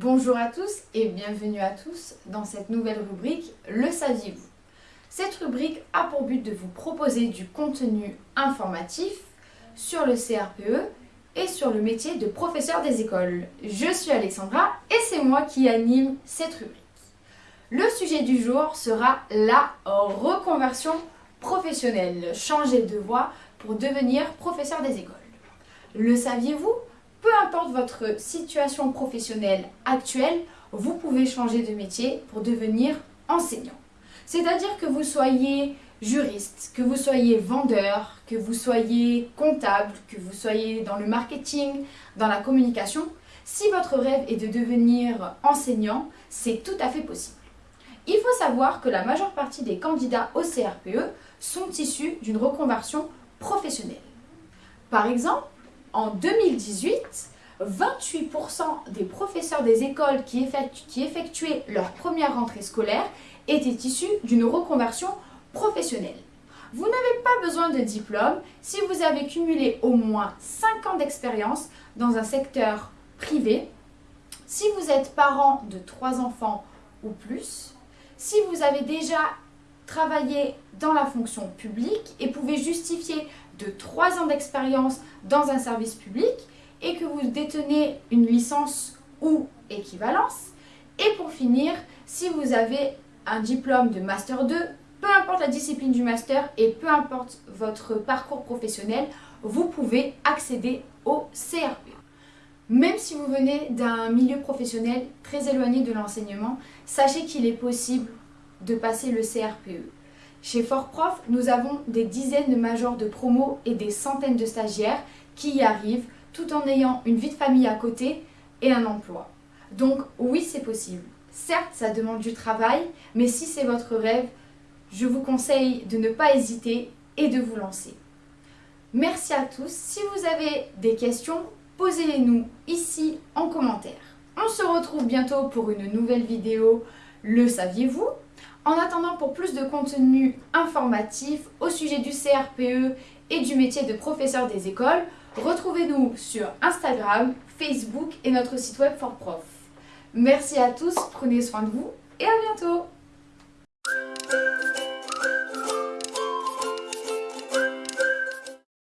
Bonjour à tous et bienvenue à tous dans cette nouvelle rubrique Le saviez-vous? Cette rubrique a pour but de vous proposer du contenu informatif sur le CRPE et sur le métier de professeur des écoles. Je suis Alexandra et c'est moi qui anime cette rubrique. Le sujet du jour sera la reconversion professionnelle, changer de voie pour devenir professeur des écoles. Le saviez-vous? Peu importe votre situation professionnelle actuelle, vous pouvez changer de métier pour devenir enseignant. C'est-à-dire que vous soyez juriste, que vous soyez vendeur, que vous soyez comptable, que vous soyez dans le marketing, dans la communication, si votre rêve est de devenir enseignant, c'est tout à fait possible. Il faut savoir que la majeure partie des candidats au CRPE sont issus d'une reconversion professionnelle. Par exemple, en 2018, 28% des professeurs des écoles qui, effectuaient leur première rentrée scolaire étaient issus d'une reconversion professionnelle. Vous n'avez pas besoin de diplôme si vous avez cumulé au moins 5 ans d'expérience dans un secteur privé, si vous êtes parent de 3 enfants ou plus, si vous avez déjà travaillé dans la fonction publique et pouvez justifier de 3 ans d'expérience dans un service public et que vous détenez une licence ou équivalence. Et pour finir, si vous avez un diplôme de Master 2, peu importe la discipline du Master et peu importe votre parcours professionnel, vous pouvez accéder au CRPE. Même si vous venez d'un milieu professionnel très éloigné de l'enseignement, sachez qu'il est possible de passer le CRPE. Chez Fortprof, nous avons des dizaines de majors de promo et des centaines de stagiaires qui y arrivent tout en ayant une vie de famille à côté et un emploi. Donc oui, c'est possible. Certes, ça demande du travail, mais si c'est votre rêve, je vous conseille de ne pas hésiter et de vous lancer. Merci à tous. Si vous avez des questions, posez-les-nous ici en commentaire. On se retrouve bientôt pour une nouvelle vidéo. Le saviez-vous? En attendant, pour plus de contenu informatif au sujet du CRPE et du métier de professeur des écoles, retrouvez-nous sur Instagram, Facebook et notre site web Prof. Merci à tous, prenez soin de vous et à bientôt